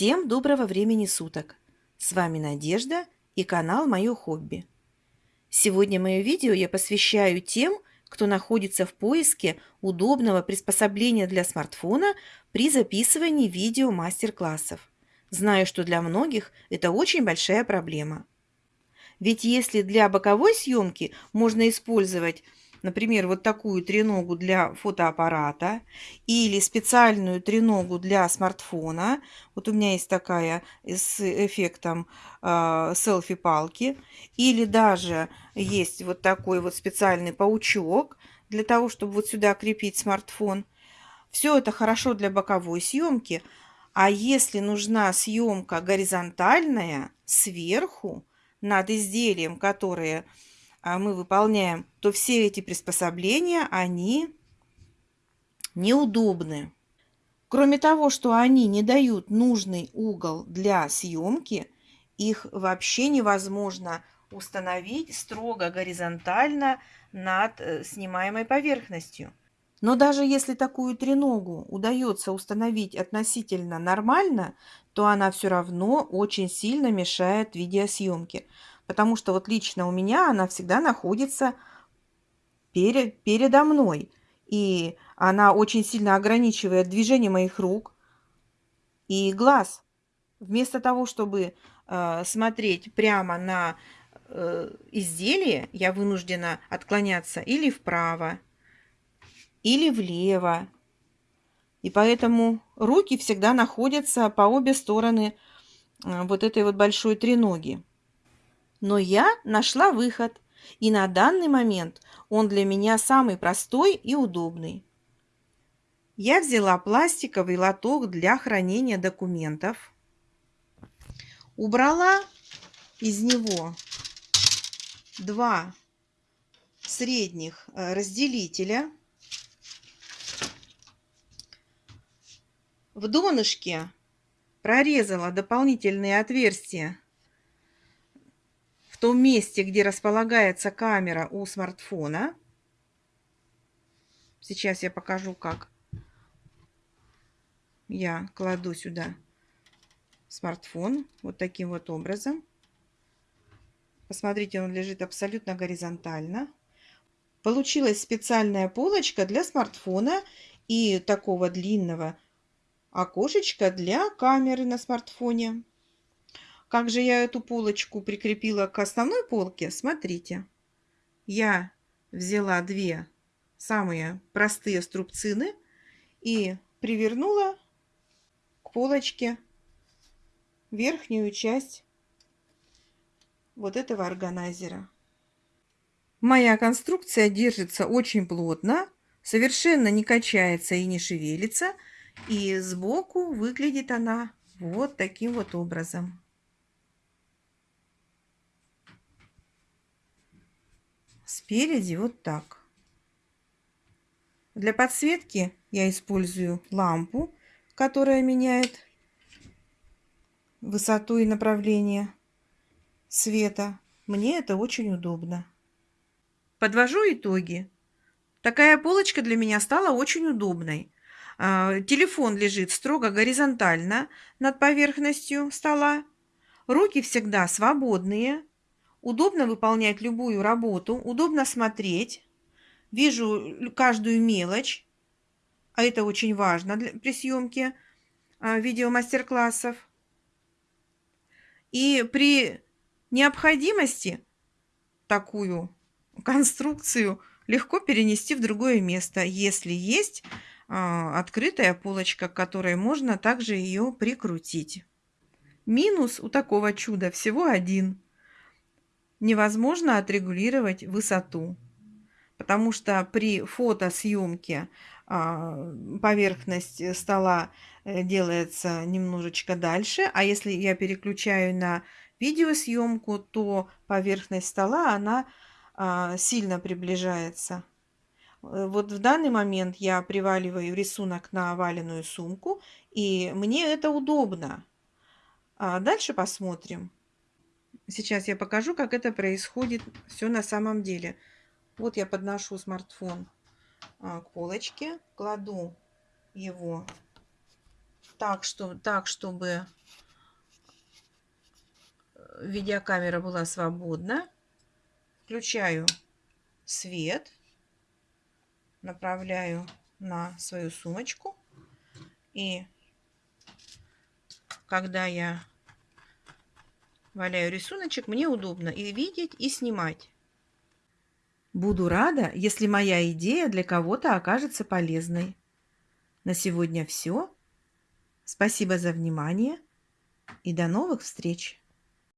Всем доброго времени суток! С вами Надежда и канал Мое хобби. Сегодня мое видео я посвящаю тем, кто находится в поиске удобного приспособления для смартфона при записывании видео мастер-классов. Знаю, что для многих это очень большая проблема. Ведь если для боковой съемки можно использовать например, вот такую треногу для фотоаппарата или специальную треногу для смартфона. Вот у меня есть такая с эффектом э, селфи-палки. Или даже есть вот такой вот специальный паучок для того, чтобы вот сюда крепить смартфон. Все это хорошо для боковой съемки. А если нужна съемка горизонтальная сверху над изделием, которое мы выполняем, то все эти приспособления, они неудобны. Кроме того, что они не дают нужный угол для съемки, их вообще невозможно установить строго горизонтально над э, снимаемой поверхностью. Но даже если такую треногу удается установить относительно нормально, то она все равно очень сильно мешает видеосъемке. Потому что вот лично у меня она всегда находится перед, передо мной. И она очень сильно ограничивает движение моих рук и глаз. Вместо того, чтобы э, смотреть прямо на э, изделие, я вынуждена отклоняться или вправо, или влево. И поэтому руки всегда находятся по обе стороны э, вот этой вот большой треноги. Но я нашла выход, и на данный момент он для меня самый простой и удобный. Я взяла пластиковый лоток для хранения документов, убрала из него два средних э, разделителя. В донышке прорезала дополнительные отверстия том месте, где располагается камера у смартфона. Сейчас я покажу, как я кладу сюда смартфон вот таким вот образом. Посмотрите, он лежит абсолютно горизонтально. Получилась специальная полочка для смартфона и такого длинного окошечка для камеры на смартфоне. Как же я эту полочку прикрепила к основной полке? Смотрите. Я взяла две самые простые струбцины и привернула к полочке верхнюю часть вот этого органайзера. Моя конструкция держится очень плотно, совершенно не качается и не шевелится. И сбоку выглядит она вот таким вот образом. Спереди вот так. Для подсветки я использую лампу, которая меняет высоту и направление света. Мне это очень удобно. Подвожу итоги. Такая полочка для меня стала очень удобной. А, телефон лежит строго горизонтально над поверхностью стола. Руки всегда свободные. Удобно выполнять любую работу, удобно смотреть. Вижу каждую мелочь, а это очень важно для, при съемке а, видео мастер-классов. И при необходимости такую конструкцию легко перенести в другое место, если есть а, открытая полочка, к которой можно также ее прикрутить. Минус у такого чуда всего один – невозможно отрегулировать высоту, потому что при фотосъемке а, поверхность стола э, делается немножечко дальше, а если я переключаю на видеосъемку, то поверхность стола, она а, сильно приближается. Э, вот в данный момент я приваливаю рисунок на оваленную сумку, и мне это удобно. А дальше посмотрим. Сейчас я покажу, как это происходит все на самом деле. Вот я подношу смартфон а, к полочке, кладу его так, что, так чтобы видеокамера была свободна. Включаю свет, направляю на свою сумочку. И когда я валяю рисуночек, мне удобно и видеть, и снимать. Буду рада, если моя идея для кого-то окажется полезной. На сегодня все. Спасибо за внимание и до новых встреч!